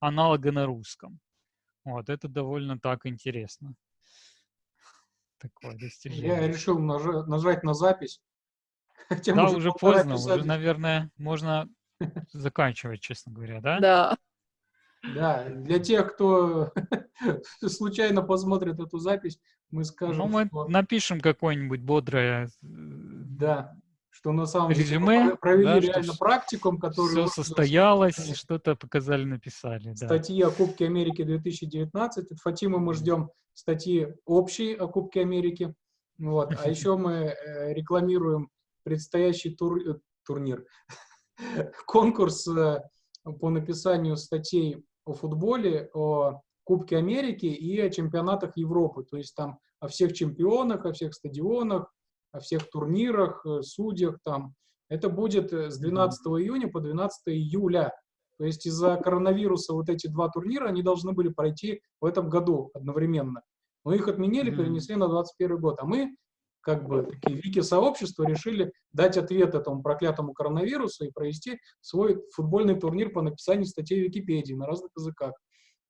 аналога на русском. Вот, это довольно так интересно. Такое достижение. Я решил нажать, нажать на запись. Хотя да, уже поздно, уже, наверное, можно заканчивать, честно говоря, да? Да. Да, для тех, кто случайно посмотрит эту запись, мы скажем, Ну, мы что... напишем какое-нибудь бодрое... Э, да, что на самом резюме, деле провели да, реально практикум, который... Все состоялось, что-то показали, написали. Да. Статьи о Кубке Америки 2019. От мы ждем статьи общие о Кубке Америки. Вот. А еще мы э, рекламируем предстоящий тур... Э, турнир, конкурс по написанию статей о футболе, о Кубке Америки и о чемпионатах Европы. То есть там о всех чемпионах, о всех стадионах, о всех турнирах, э, судьях там. Это будет э, с 12 июня по 12 июля. То есть из-за коронавируса вот эти два турнира, они должны были пройти в этом году одновременно. Но их отменили, перенесли на 21 год. А мы как бы такие вики-сообщества решили дать ответ этому проклятому коронавирусу и провести свой футбольный турнир по написанию статей в Википедии на разных языках.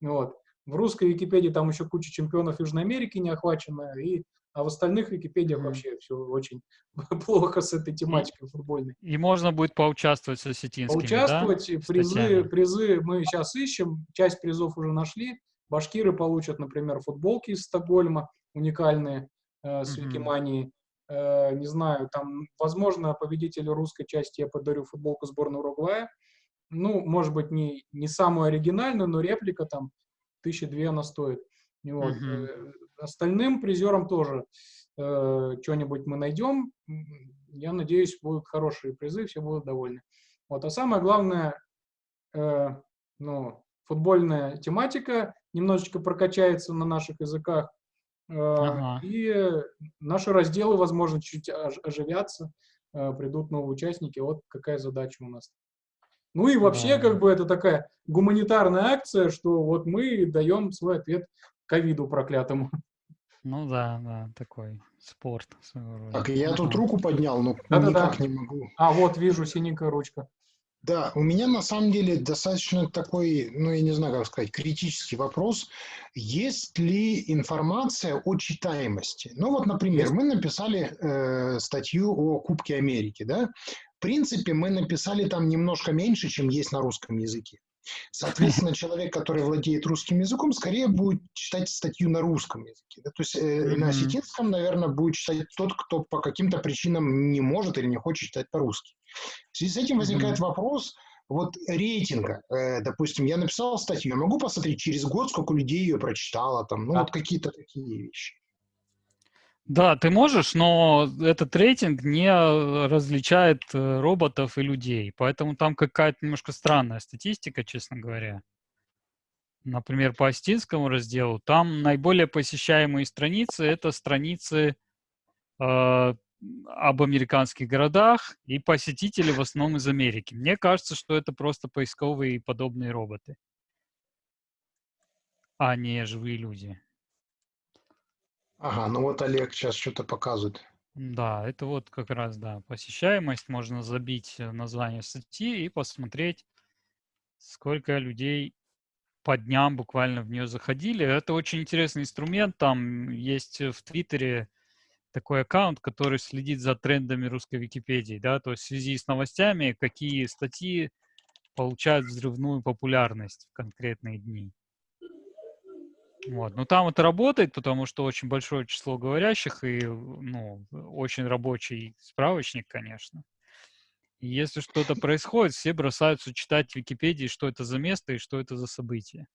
Вот. В русской Википедии там еще куча чемпионов Южной Америки не охвачена, и, а в остальных Википедиях mm. вообще все очень плохо с этой тематикой футбольной. И можно будет поучаствовать с осетинскими, Поучаствовать, да? призы, призы мы сейчас ищем, часть призов уже нашли. Башкиры получат, например, футболки из Стокгольма, уникальные, э, с Викимании. Э, не знаю, там, возможно, победителю русской части я подарю футболку сборной Уругвая. Ну, может быть, не, не самую оригинальную, но реплика там тысячи две она стоит. Вот. Mm-hmm. Остальным призерам тоже э, что-нибудь мы найдем. Я надеюсь, будут хорошие призы, все будут довольны. Вот. А самое главное, э, ну, футбольная тематика немножечко прокачается на наших языках. Ага. И наши разделы, возможно, чуть оживятся, придут новые участники. Вот какая задача у нас. Ну и вообще, как бы, это такая гуманитарная акция, что вот мы даем свой ответ ковиду проклятому. Ну да, да, такой спорт. Так, я тут руку поднял, но да, никак да, да. не могу. А, вот, вижу, синенькая ручка. Да, у меня на самом деле достаточно такой, ну я не знаю, как сказать, критический вопрос. Есть ли информация о читаемости? Ну вот, например, мы написали э, статью о Кубке Америки, да? В принципе, мы написали там немножко меньше, чем есть на русском языке. Соответственно, человек, который владеет русским языком, скорее будет читать статью на русском языке. Да? То есть э, на осетинском, наверное, будет читать тот, кто по каким-то причинам не может или не хочет читать по-русски. В связи с этим возникает вопрос вот рейтинга. Э, допустим, я написал статью, я могу посмотреть через год, сколько людей ее прочитало, там, ну, вот какие-то такие вещи. Да, ты можешь, но этот рейтинг не различает э, роботов и людей, поэтому там какая-то немножко странная статистика, честно говоря. Например, по астинскому разделу, там наиболее посещаемые страницы — это страницы э, об американских городах и посетители в основном из Америки. Мне кажется, что это просто поисковые и подобные роботы, а не живые люди. Ага, ну вот Олег сейчас что-то показывает. Да, это вот как раз, да, посещаемость. Можно забить э, название статьи и посмотреть, сколько людей по дням буквально в нее заходили. Это очень интересный инструмент. Там есть в Твиттере такой аккаунт, который следит за трендами русской Википедии, да, то есть в связи с новостями, какие статьи получают взрывную популярность в конкретные дни. Вот. Но там это работает, потому что очень большое число говорящих и ну, очень рабочий справочник, конечно. И если что-то происходит, все бросаются читать в Википедии, что это за место и что это за событие.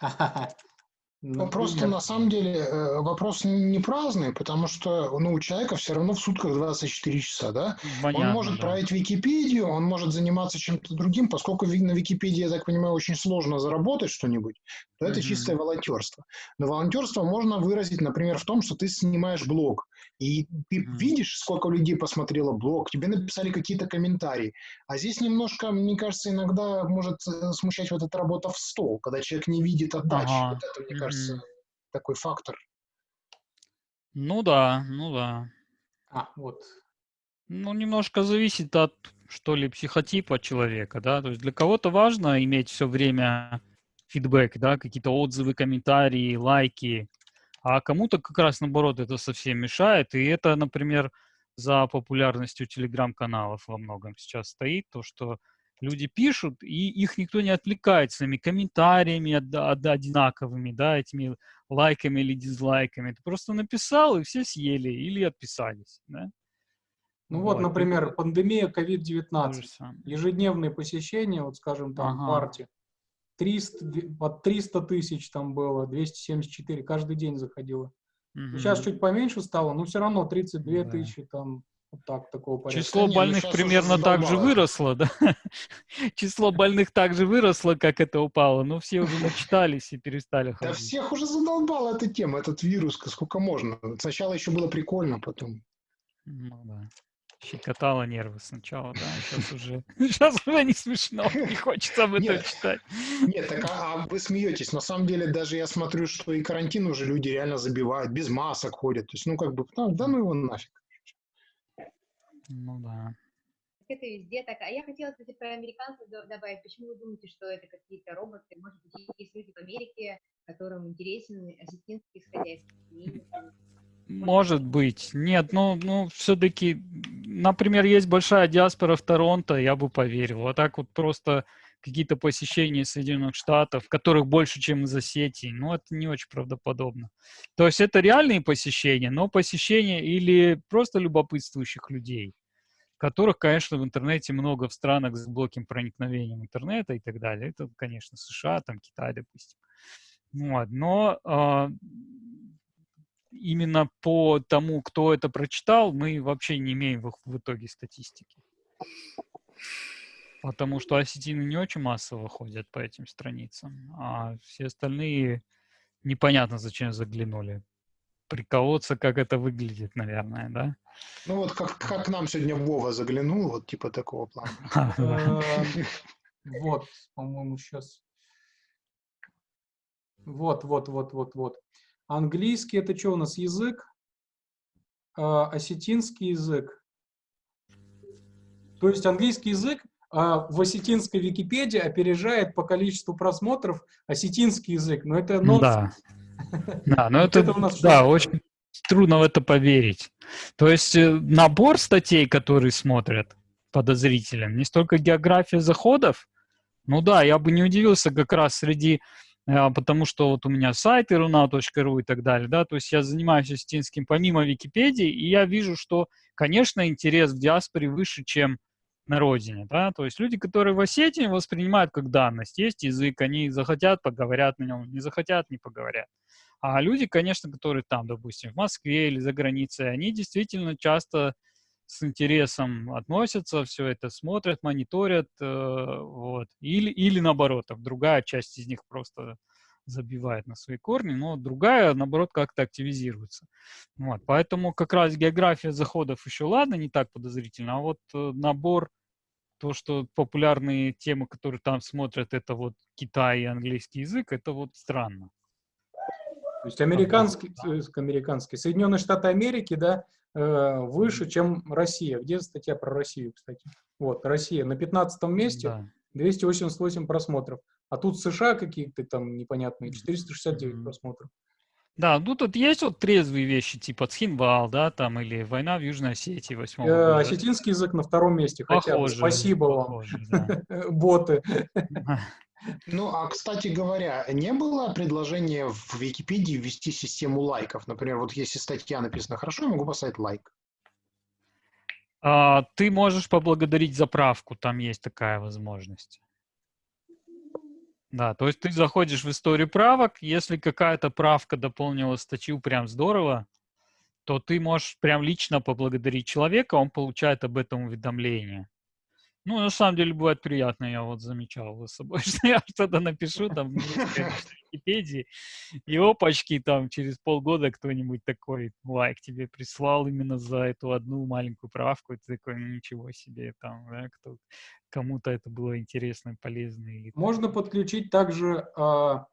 Ну, просто на самом деле э, вопрос не праздный, потому что ну, у человека все равно в сутках 24 часа, да? Понятно, он может да. править Википедию, он может заниматься чем-то другим, поскольку на Википедии, я так понимаю, очень сложно заработать что-нибудь, то это mm-hmm. чистое волонтерство. Но волонтерство можно выразить, например, в том, что ты снимаешь блог, и ты mm-hmm. видишь, сколько людей посмотрело блог, тебе написали какие-то комментарии. А здесь немножко, мне кажется, иногда может э, смущать вот эта работа в стол, когда человек не видит отдачи. Ага. Вот это, мне кажется, кажется, mm-hmm. такой фактор. Ну да, ну да. А, вот. Ну, немножко зависит от, что ли, психотипа человека, да. То есть для кого-то важно иметь все время фидбэк, да, какие-то отзывы, комментарии, лайки. А кому-то как раз наоборот это совсем мешает. И это, например, за популярностью телеграм-каналов во многом сейчас стоит, то, что люди пишут, и их никто не отвлекает своими комментариями од, од, одинаковыми, да, этими лайками или дизлайками. Ты просто написал, и все съели или отписались, да. Ну вот, вот например, пандемия COVID-19, ежедневные посещения, вот скажем там, ага. партии, 300, под 300 тысяч там было, 274, каждый день заходило. Угу. Сейчас чуть поменьше стало, но все равно 32 да. тысячи там вот так, такого порядка. Число Не, ну больных ну, примерно так же выросло, да? Число больных так же выросло, как это упало, но все уже начитались и перестали ходить. Да всех уже задолбала эта тема, этот вирус, сколько можно. Сначала еще было прикольно, потом... Ну да. Щекотало нервы сначала, да, сейчас уже, сейчас уже не смешно, не хочется об этом читать. Нет, так а, а вы смеетесь, на самом деле даже я смотрю, что и карантин уже люди реально забивают, без масок ходят, то есть, ну, как бы, да, да ну его нафиг. Ну да. Это везде так. А я хотела, кстати, про американцев добавить. Почему вы думаете, что это какие-то роботы? Может быть, есть люди в Америке, которым интересен осетинский исходящий может быть. Нет, ну, ну все-таки, например, есть большая диаспора в Торонто, я бы поверил. А так вот просто какие-то посещения Соединенных Штатов, которых больше, чем из Осетии, ну, это не очень правдоподобно. То есть это реальные посещения, но посещения или просто любопытствующих людей, которых, конечно, в интернете много в странах с глубоким проникновением интернета и так далее. Это, конечно, США, там Китай, допустим. Вот. Но э, именно по тому, кто это прочитал, мы вообще не имеем в, в итоге статистики. Потому что осетины не очень массово ходят по этим страницам, а все остальные непонятно зачем заглянули. Приколоться, как это выглядит, наверное, да? Ну вот как, как нам сегодня Вова заглянул, вот типа такого плана. А, вот, по-моему, сейчас. Вот, вот, вот, вот, вот. Английский это что у нас язык? А, осетинский язык. То есть английский язык а, в осетинской Википедии опережает по количеству просмотров осетинский язык. Но это нонсенс. Да, да но это, да, очень трудно в это поверить. То есть э, набор статей, которые смотрят подозрителям, не столько география заходов, ну да, я бы не удивился как раз среди потому что вот у меня сайт iruna.ru и так далее, да, то есть я занимаюсь осетинским помимо Википедии, и я вижу, что, конечно, интерес в диаспоре выше, чем на родине, да, то есть люди, которые в Осетии воспринимают как данность, есть язык, они захотят, поговорят на нем, не захотят, не поговорят. А люди, конечно, которые там, допустим, в Москве или за границей, они действительно часто с интересом относятся, все это смотрят, мониторят, э, вот. Или, или наоборот, так, другая часть из них просто забивает на свои корни, но другая, наоборот, как-то активизируется. Вот. Поэтому как раз география заходов еще ладно, не так подозрительно, а вот э, набор, то, что популярные темы, которые там смотрят, это вот Китай и английский язык, это вот странно. То есть американский, э, американский, Соединенные Штаты Америки, да, выше, чем Россия. Где статья про Россию, кстати? Вот, Россия на 15 месте, да. 288 просмотров. А тут США какие-то там непонятные, 469 mm-hmm. просмотров. Да, ну тут есть вот трезвые вещи, типа Цхинвал, да, там, или война в Южной Осетии 8 э, Осетинский язык на втором месте, хотя бы. Спасибо похоже, вам, да. боты. Ну, а, кстати говоря, не было предложения в Википедии ввести систему лайков? Например, вот если статья написана хорошо, я могу поставить лайк. А, ты можешь поблагодарить за правку, там есть такая возможность. Да, то есть ты заходишь в историю правок, если какая-то правка дополнила статью прям здорово, то ты можешь прям лично поблагодарить человека, он получает об этом уведомление. Ну, на самом деле, бывает приятно, я вот замечал за собой, что я что-то напишу там в Википедии, и опачки там через полгода кто-нибудь такой лайк тебе прислал именно за эту одну маленькую правку, и ты такой, ну, ничего себе, там, да, кто, кому-то это было интересно, полезно. Или, Можно подключить также, а,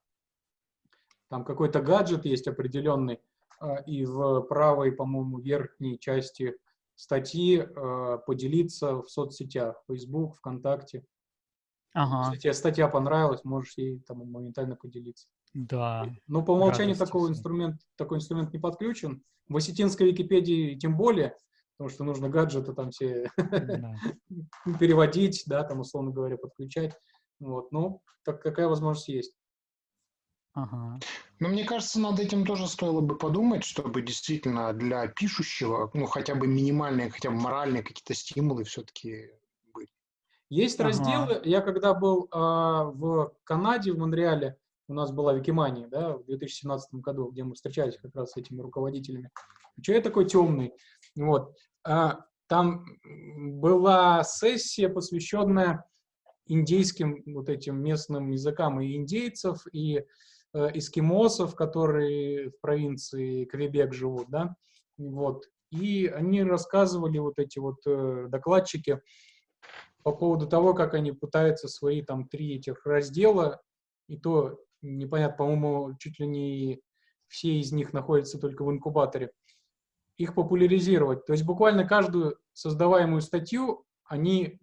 там какой-то гаджет есть определенный, а, и в правой, по-моему, верхней части статьи э, поделиться в соцсетях, Facebook, ВКонтакте. Ага, Если тебе статья понравилась, можешь ей там моментально поделиться. да. Но по умолчанию такого всей. инструмент, такой инструмент не подключен. В осетинской Википедии тем более, потому что нужно гаджеты там все да. переводить, да, там, условно говоря, подключать. Вот, ну, так какая возможность есть. Ага. Но мне кажется, над этим тоже стоило бы подумать, чтобы действительно для пишущего, ну, хотя бы минимальные, хотя бы моральные какие-то стимулы все-таки были. Есть Ага. разделы, я когда был а, в Канаде, в Монреале, у нас была Викимания, да, в 2017 году, где мы встречались как раз с этими руководителями. Человек такой темный, вот. А, там была сессия, посвященная индейским вот этим местным языкам и индейцев, и э, эскимосов, которые в провинции Квебек живут, да, вот. И они рассказывали, вот эти вот э, докладчики, по поводу того, как они пытаются свои там три этих раздела, и то непонятно, по-моему, чуть ли не все из них находятся только в инкубаторе, их популяризировать. То есть буквально каждую создаваемую статью они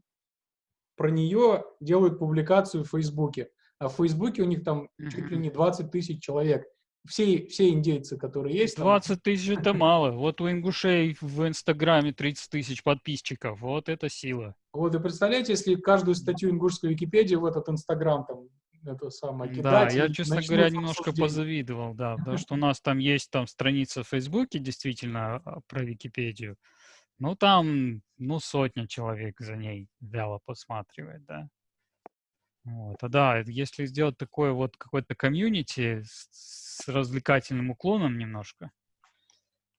про нее делают публикацию в Фейсбуке. А в Фейсбуке у них там чуть ли не 20 тысяч человек. Все, все индейцы, которые есть там, 20 тысяч это мало. Вот у ингушей в Инстаграме 30 тысяч подписчиков. Вот это сила. Вот и представляете, если каждую статью ингушской Википедии в этот Инстаграм там это самое Да, кидать, я, и честно говоря, немножко позавидовал, да, потому что у нас там есть там страница в Фейсбуке, действительно, а, про Википедию. Ну, там, ну, сотня человек за ней вяло посматривает, да. Вот. А да, если сделать такое вот какое-то комьюнити с, с развлекательным уклоном немножко,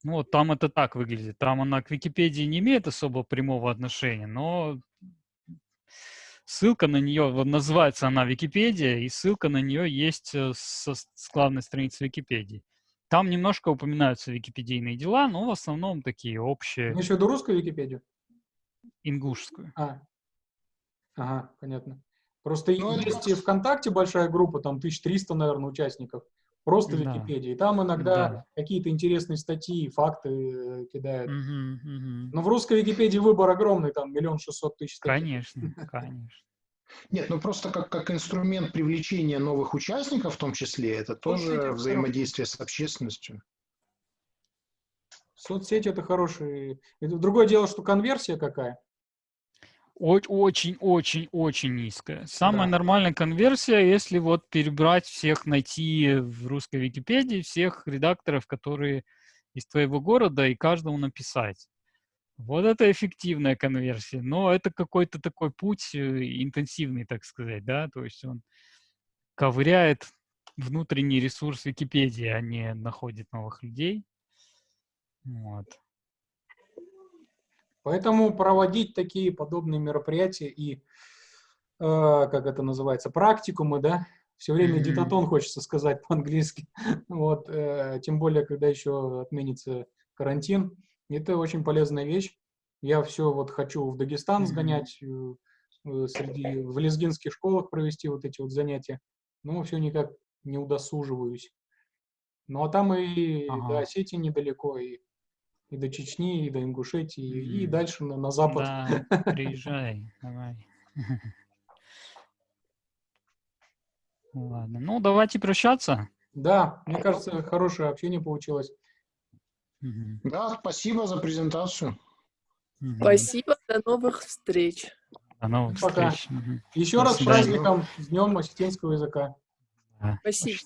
ну, вот там это так выглядит. Там она к Википедии не имеет особо прямого отношения, но ссылка на нее, вот называется она Википедия, и ссылка на нее есть э, со, с главной страницы Википедии. Там немножко упоминаются википедийные дела, но в основном такие общие, Имеешь в виду русскую Википедию? ингушскую. А, ага, понятно. Просто Ну, есть и ВКонтакте большая группа, там 1300, наверное, участников, просто Да. Википедии. И там иногда Да. какие-то интересные статьи, факты э, кидают. Мгм, мгм. Но в русской Википедии выбор огромный, там миллион шестьсот тысяч статей. Конечно, конечно. Нет, ну просто как, как инструмент привлечения новых участников в том числе, это тоже Соцсети взаимодействие с общественностью. Соцсети это хорошие. Это другое дело, что конверсия какая. Очень-очень-очень низкая. Самая Да. нормальная конверсия, если вот перебрать всех, найти в русской Википедии всех редакторов, которые из твоего города, и каждому написать. Вот это эффективная конверсия. Но это какой-то такой путь э, интенсивный, так сказать, да, то есть он ковыряет внутренний ресурс Википедии, а не находит новых людей. Вот. Поэтому проводить такие подобные мероприятия и, э, как это называется, практикумы, да, все время Мгм. дитатон хочется сказать по-английски, вот, э, тем более, когда еще отменится карантин, это очень полезная вещь. Я все вот хочу в Дагестан сгонять, э, э, среди, в лезгинских школах провести вот эти вот занятия, но все никак не удосуживаюсь. Ну, а там и до Ага. Осетии недалеко, и, и до Чечни, и до Ингушетии, и, и дальше на, на запад. Да, приезжай, давай. Ладно, ну давайте прощаться. Да, мне кажется, хорошее общение получилось. Да, спасибо за презентацию. Спасибо, до новых встреч. До новых Пока. встреч. Еще До раз с праздником, с Днем осетинского языка. Да. Спасибо.